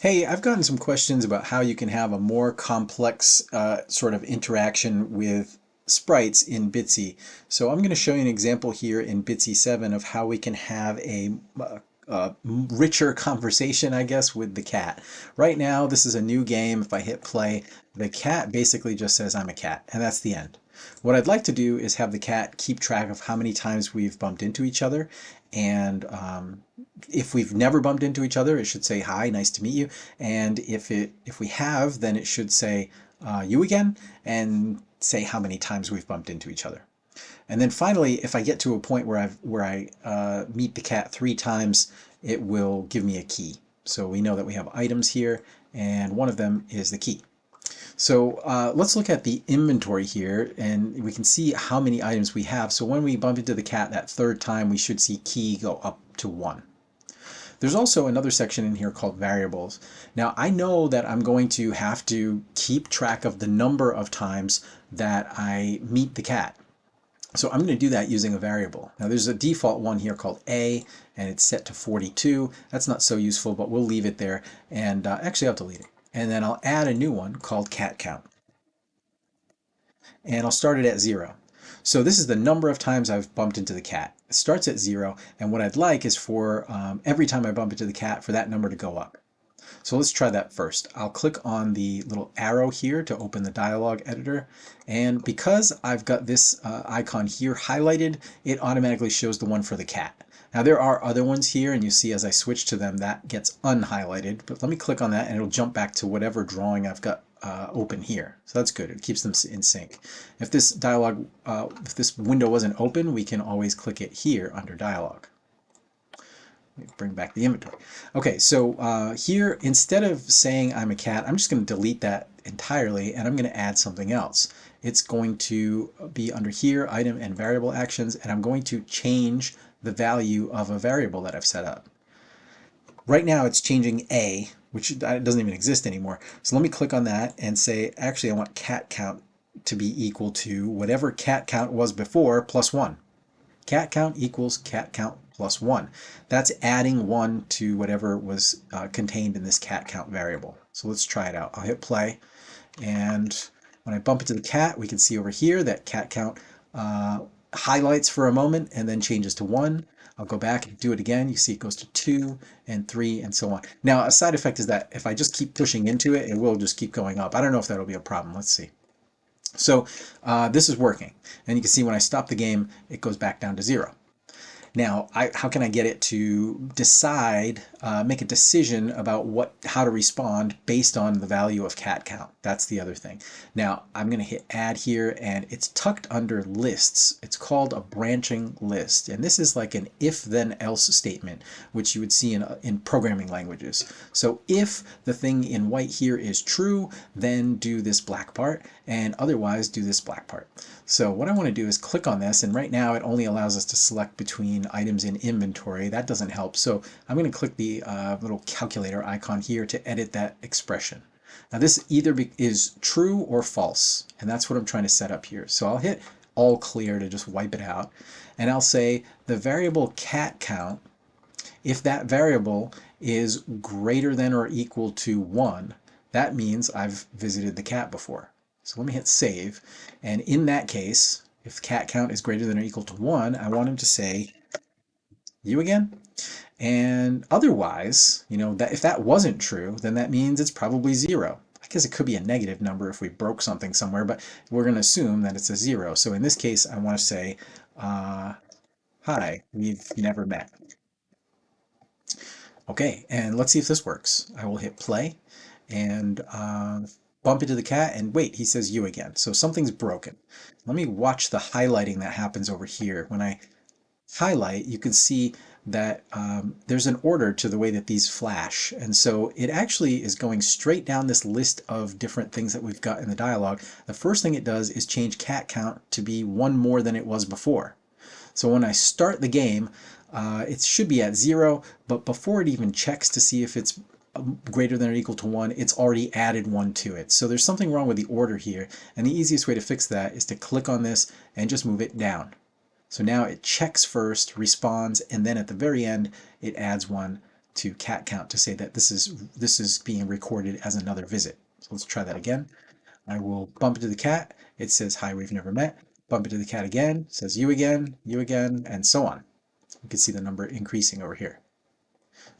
Hey, I've gotten some questions about how you can have a more complex uh, sort of interaction with sprites in Bitsy. So I'm going to show you an example here in Bitsy 7 of how we can have a, a, a richer conversation, I guess, with the cat. Right now, this is a new game. If I hit play, the cat basically just says I'm a cat, and that's the end. What I'd like to do is have the cat keep track of how many times we've bumped into each other and um, if we've never bumped into each other, it should say, hi, nice to meet you. And if it if we have, then it should say, uh, you again, and say how many times we've bumped into each other. And then finally, if I get to a point where, I've, where I uh, meet the cat three times, it will give me a key. So we know that we have items here, and one of them is the key. So uh, let's look at the inventory here and we can see how many items we have. So when we bump into the cat that third time, we should see key go up to one. There's also another section in here called variables. Now I know that I'm going to have to keep track of the number of times that I meet the cat. So I'm going to do that using a variable. Now there's a default one here called A and it's set to 42. That's not so useful, but we'll leave it there. And uh, actually I'll delete it and then I'll add a new one called cat count. And I'll start it at zero. So this is the number of times I've bumped into the cat. It starts at zero, and what I'd like is for um, every time I bump into the cat for that number to go up. So let's try that first. I'll click on the little arrow here to open the dialog editor. And because I've got this uh, icon here highlighted, it automatically shows the one for the cat. Now there are other ones here and you see as I switch to them that gets unhighlighted, but let me click on that and it'll jump back to whatever drawing I've got uh, open here. So that's good, it keeps them in sync. If this dialog, uh, if this window wasn't open, we can always click it here under dialog. Bring back the inventory. Okay, so uh, here, instead of saying I'm a cat, I'm just going to delete that entirely and I'm going to add something else. It's going to be under here, item and variable actions, and I'm going to change the value of a variable that I've set up. Right now it's changing a, which doesn't even exist anymore. So let me click on that and say, actually I want cat count to be equal to whatever cat count was before plus 1. Cat count equals cat count plus 1. That's adding 1 to whatever was uh, contained in this cat count variable. So let's try it out. I'll hit play and when I bump into the cat we can see over here that cat count uh, highlights for a moment and then changes to 1. I'll go back and do it again. You see it goes to 2 and 3 and so on. Now a side effect is that if I just keep pushing into it, it will just keep going up. I don't know if that'll be a problem. Let's see. So uh, this is working. And you can see when I stop the game, it goes back down to 0. Now, I, how can I get it to decide, uh, make a decision about what, how to respond based on the value of cat count? That's the other thing. Now, I'm going to hit add here and it's tucked under lists. It's called a branching list. And this is like an if then else statement, which you would see in, in programming languages. So if the thing in white here is true, then do this black part and otherwise do this black part. So what I want to do is click on this and right now it only allows us to select between items in inventory. That doesn't help. So I'm going to click the uh, little calculator icon here to edit that expression. Now this either is true or false and that's what I'm trying to set up here. So I'll hit all clear to just wipe it out and I'll say the variable cat count if that variable is greater than or equal to 1 that means I've visited the cat before. So let me hit save. And in that case, if cat count is greater than or equal to 1, I want him to say, you again? And otherwise, you know, that if that wasn't true, then that means it's probably 0. I guess it could be a negative number if we broke something somewhere, but we're going to assume that it's a 0. So in this case, I want to say, uh, hi, we've never met. Okay, and let's see if this works. I will hit play, and uh, bump into the cat and wait, he says you again. So something's broken. Let me watch the highlighting that happens over here. When I highlight, you can see that um, there's an order to the way that these flash. And so it actually is going straight down this list of different things that we've got in the dialogue. The first thing it does is change cat count to be one more than it was before. So when I start the game, uh, it should be at zero, but before it even checks to see if it's greater than or equal to 1, it's already added 1 to it. So there's something wrong with the order here, and the easiest way to fix that is to click on this and just move it down. So now it checks first, responds, and then at the very end it adds 1 to cat count to say that this is this is being recorded as another visit. So let's try that again. I will bump into the cat. It says, hi, we've never met. Bump into the cat again, says you again, you again, and so on. You can see the number increasing over here.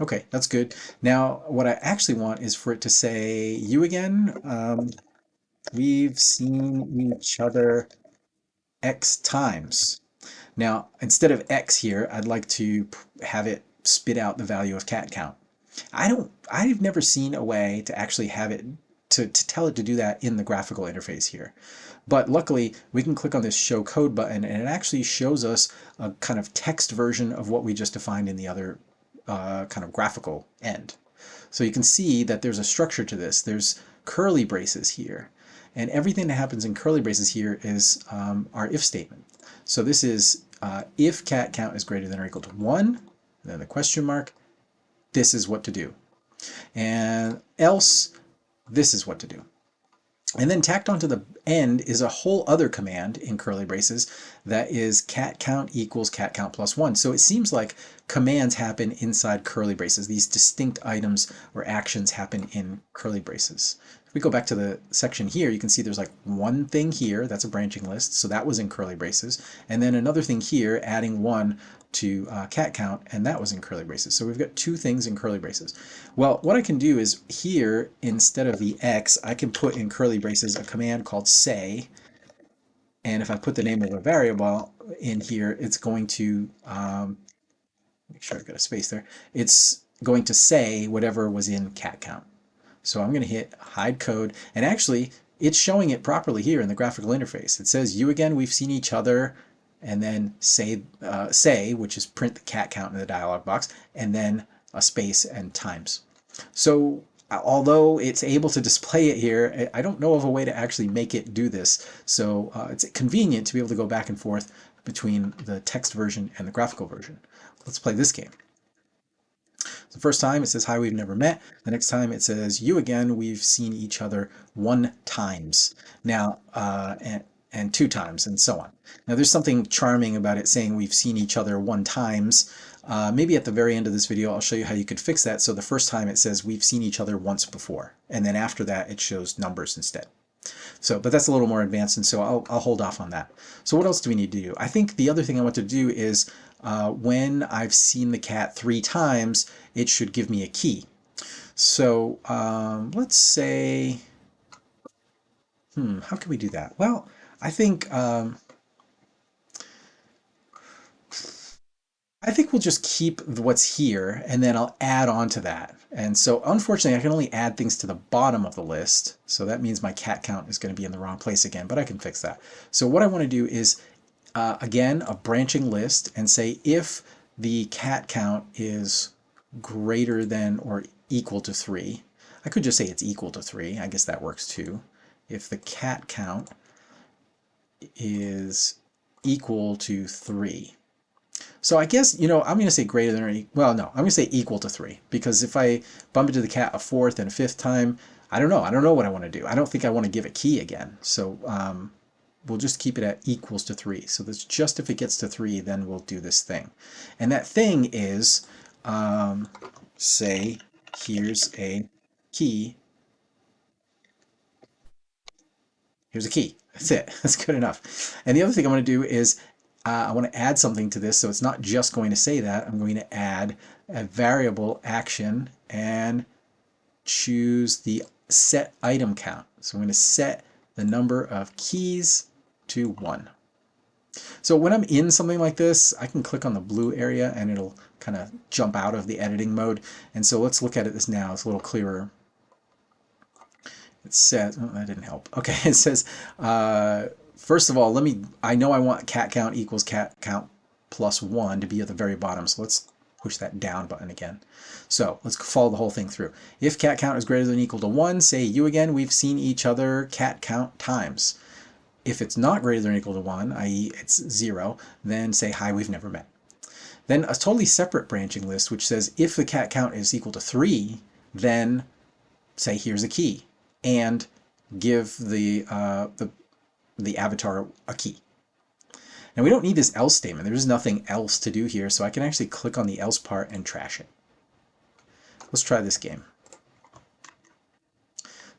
Okay, that's good. Now, what I actually want is for it to say you again. Um, we've seen each other X times. Now, instead of X here, I'd like to have it spit out the value of cat count. I don't, I've never seen a way to actually have it, to, to tell it to do that in the graphical interface here. But luckily, we can click on this show code button and it actually shows us a kind of text version of what we just defined in the other uh, kind of graphical end. So you can see that there's a structure to this. There's curly braces here. And everything that happens in curly braces here is um, our if statement. So this is uh, if cat count is greater than or equal to 1, then the question mark, this is what to do. And else, this is what to do. And then tacked onto the end is a whole other command in curly braces that is cat count equals cat count plus one. So it seems like commands happen inside curly braces. These distinct items or actions happen in curly braces. We go back to the section here, you can see there's like one thing here, that's a branching list, so that was in curly braces. And then another thing here, adding one to uh, cat count, and that was in curly braces. So we've got two things in curly braces. Well, what I can do is here, instead of the X, I can put in curly braces a command called say, and if I put the name of a variable in here, it's going to, um, make sure I've got a space there, it's going to say whatever was in cat count. So I'm going to hit hide code, and actually, it's showing it properly here in the graphical interface. It says, you again, we've seen each other and then say, uh, say, which is print the cat count in the dialog box, and then a space and times. So although it's able to display it here, I don't know of a way to actually make it do this. So uh, it's convenient to be able to go back and forth between the text version and the graphical version. Let's play this game. The first time it says, hi, we've never met. The next time it says, you again, we've seen each other one times. Now, uh, and, and two times and so on. Now there's something charming about it saying we've seen each other one times. Uh, maybe at the very end of this video I'll show you how you could fix that so the first time it says we've seen each other once before and then after that it shows numbers instead. So, but that's a little more advanced and so I'll, I'll hold off on that. So what else do we need to do? I think the other thing I want to do is uh, when I've seen the cat three times it should give me a key. So um, let's say, hmm, how can we do that? Well, I think um, I think we'll just keep what's here and then I'll add on to that. And so unfortunately I can only add things to the bottom of the list. So that means my cat count is going to be in the wrong place again, but I can fix that. So what I want to do is uh, again a branching list and say if the cat count is greater than or equal to 3. I could just say it's equal to 3. I guess that works too. If the cat count is equal to 3. So I guess, you know, I'm going to say greater than or equal, well, no, I'm going to say equal to 3 because if I bump into the cat a fourth and a fifth time, I don't know. I don't know what I want to do. I don't think I want to give a key again. So um, we'll just keep it at equals to 3. So that's just if it gets to 3, then we'll do this thing. And that thing is, um, say, here's a key. Here's a key. That's it. That's good enough. And the other thing I'm going to do is uh, I want to add something to this. So it's not just going to say that. I'm going to add a variable action and choose the set item count. So I'm going to set the number of keys to 1. So when I'm in something like this, I can click on the blue area and it'll kind of jump out of the editing mode. And so let's look at it this now. It's a little clearer it says, oh, that didn't help. Okay, it says, uh, first of all, let me, I know I want cat count equals cat count plus one to be at the very bottom. So let's push that down button again. So let's follow the whole thing through. If cat count is greater than equal to one, say you again, we've seen each other cat count times. If it's not greater than or equal to one, i.e. it's zero, then say hi, we've never met. Then a totally separate branching list, which says if the cat count is equal to three, then say here's a key and give the, uh, the, the avatar a key. Now we don't need this else statement. There's nothing else to do here, so I can actually click on the else part and trash it. let's try this game.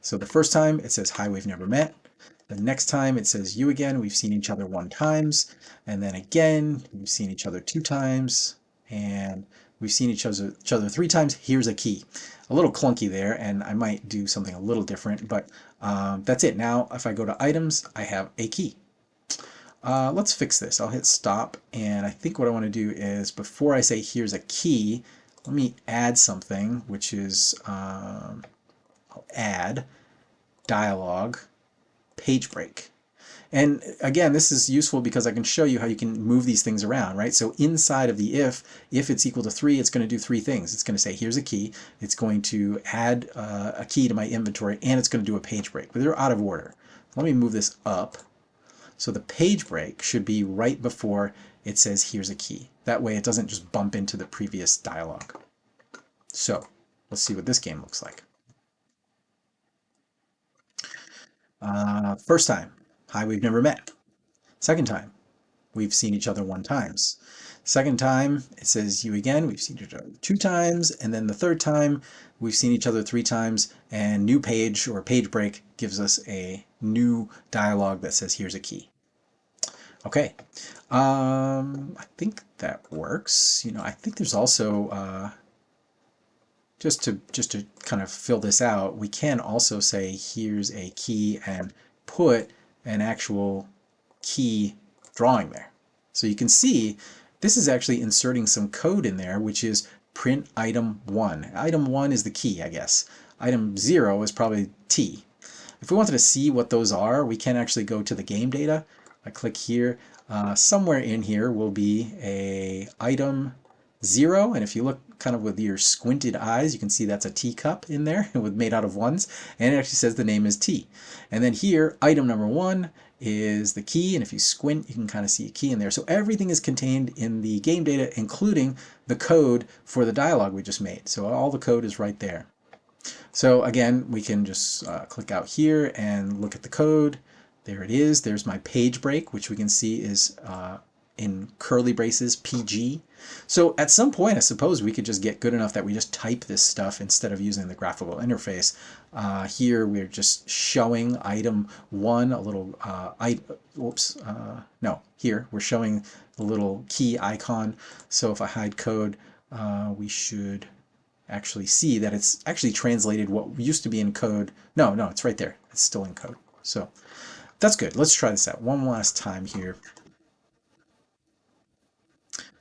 So the first time it says, hi, we've never met. The next time it says you again, we've seen each other one times. And then again, we've seen each other two times. And we've seen each other, each other three times. Here's a key. A little clunky there, and I might do something a little different, but um, that's it. Now, if I go to items, I have a key. Uh, let's fix this. I'll hit stop, and I think what I want to do is, before I say here's a key, let me add something, which is, um, I'll add dialog page break. And again, this is useful because I can show you how you can move these things around, right? So inside of the if, if it's equal to 3, it's going to do three things. It's going to say, here's a key. It's going to add uh, a key to my inventory, and it's going to do a page break. But they're out of order. Let me move this up. So the page break should be right before it says, here's a key. That way it doesn't just bump into the previous dialog. So let's see what this game looks like. Uh, first time, hi, we've never met. Second time, we've seen each other one times. Second time, it says you again, we've seen each other two times. And then the third time, we've seen each other three times. And new page or page break gives us a new dialogue that says here's a key. Okay, um, I think that works. You know, I think there's also uh, just to just to kind of fill this out, we can also say here's a key and put an actual key drawing there. So you can see this is actually inserting some code in there, which is print item one. Item one is the key, I guess. Item zero is probably T. If we wanted to see what those are, we can actually go to the game data. I click here. Uh, somewhere in here will be a item zero, and if you look kind of with your squinted eyes, you can see that's a teacup in there with made out of ones, and it actually says the name is tea. And then here, item number one is the key, and if you squint, you can kind of see a key in there. So everything is contained in the game data, including the code for the dialogue we just made. So all the code is right there. So again, we can just uh, click out here and look at the code. There it is. There's my page break, which we can see is uh, in curly braces PG. So at some point, I suppose we could just get good enough that we just type this stuff instead of using the graphical interface. Uh, here we're just showing item one, a little, uh, I, whoops, uh, no, here we're showing the little key icon. So if I hide code, uh, we should actually see that it's actually translated what used to be in code. No, no, it's right there. It's still in code. So that's good. Let's try this out one last time here.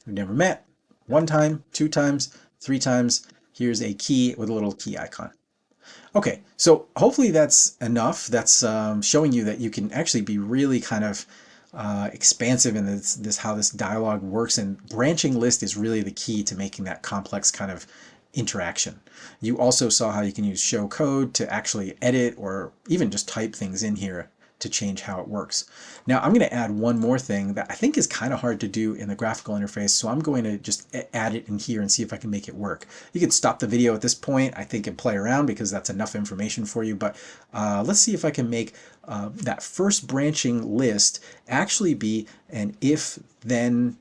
We've never met. One time, two times, three times. Here's a key with a little key icon. Okay, so hopefully that's enough. That's um, showing you that you can actually be really kind of uh, expansive in this, this how this dialogue works and branching list is really the key to making that complex kind of interaction. You also saw how you can use show code to actually edit or even just type things in here to change how it works. Now I'm going to add one more thing that I think is kind of hard to do in the graphical interface, so I'm going to just add it in here and see if I can make it work. You can stop the video at this point, I think, and play around because that's enough information for you, but uh, let's see if I can make uh, that first branching list actually be an if, then,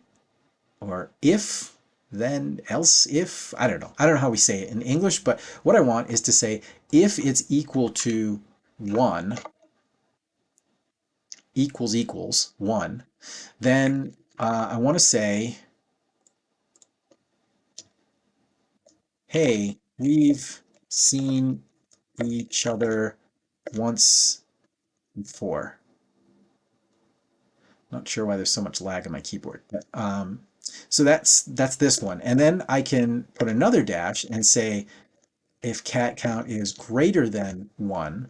or if, then, else, if, I don't know. I don't know how we say it in English, but what I want is to say if it's equal to 1, equals equals 1, then uh, I want to say, hey, we've seen each other once before. Not sure why there's so much lag on my keyboard. But, um, so that's that's this one. And then I can put another dash and say if cat count is greater than 1,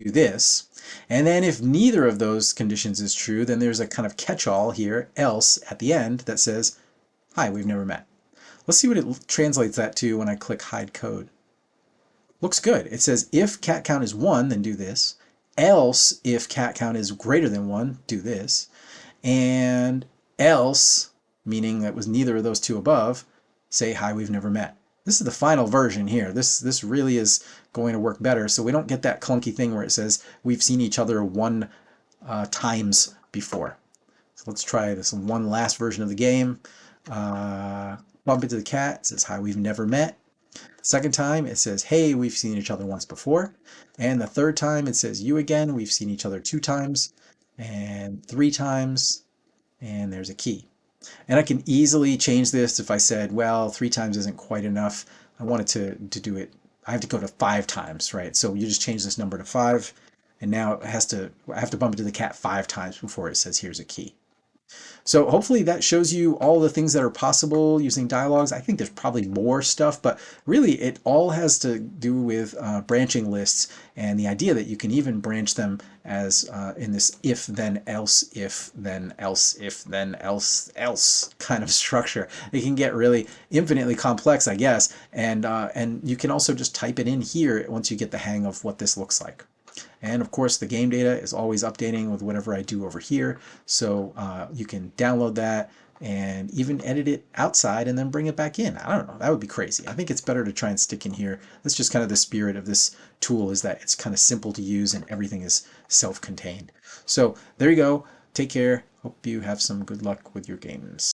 do this. And then if neither of those conditions is true, then there's a kind of catch-all here, else, at the end that says, hi, we've never met. Let's see what it translates that to when I click hide code. Looks good. It says if cat count is 1, then do this. Else, if cat count is greater than 1, do this. And else, meaning that was neither of those two above, say hi, we've never met. This is the final version here. This, this really is going to work better. So we don't get that clunky thing where it says we've seen each other one uh, times before. So let's try this one last version of the game. uh, bump into the cat, it says, hi, we've never met. Second time, it says, hey, we've seen each other once before. And the third time, it says, you again, we've seen each other two times. And three times, and there's a key. And I can easily change this if I said, well, three times isn't quite enough. I wanted to, to do it, I have to go to five times, right? So you just change this number to five, and now it has to, I have to bump into the cat five times before it says, here's a key. So hopefully that shows you all the things that are possible using dialogues. I think there's probably more stuff, but really it all has to do with uh, branching lists and the idea that you can even branch them as uh, in this if then else if then else if then else else kind of structure. It can get really infinitely complex, I guess, and uh, and you can also just type it in here once you get the hang of what this looks like. And of course, the game data is always updating with whatever I do over here. So uh, you can download that and even edit it outside and then bring it back in. I don't know, that would be crazy. I think it's better to try and stick in here. That's just kind of the spirit of this tool is that it's kind of simple to use and everything is self-contained. So there you go. Take care. Hope you have some good luck with your games.